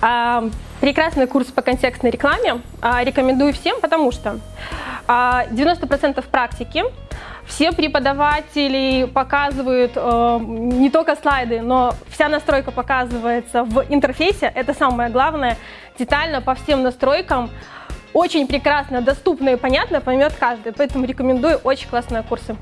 А, прекрасный курс по контекстной рекламе. А, рекомендую всем, потому что а, 90% практики, все преподаватели показывают э, не только слайды, но вся настройка показывается в интерфейсе. Это самое главное, детально по всем настройкам. Очень прекрасно, доступно и понятно поймет каждый. Поэтому рекомендую очень классные курсы.